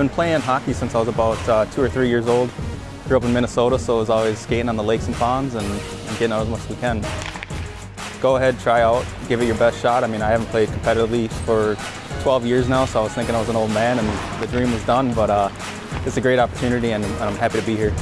been playing hockey since I was about uh, two or three years old. Grew up in Minnesota, so I was always skating on the lakes and ponds and, and getting out as much as we can. Go ahead, try out, give it your best shot. I mean, I haven't played competitively for 12 years now, so I was thinking I was an old man and the dream was done, but uh, it's a great opportunity and, and I'm happy to be here.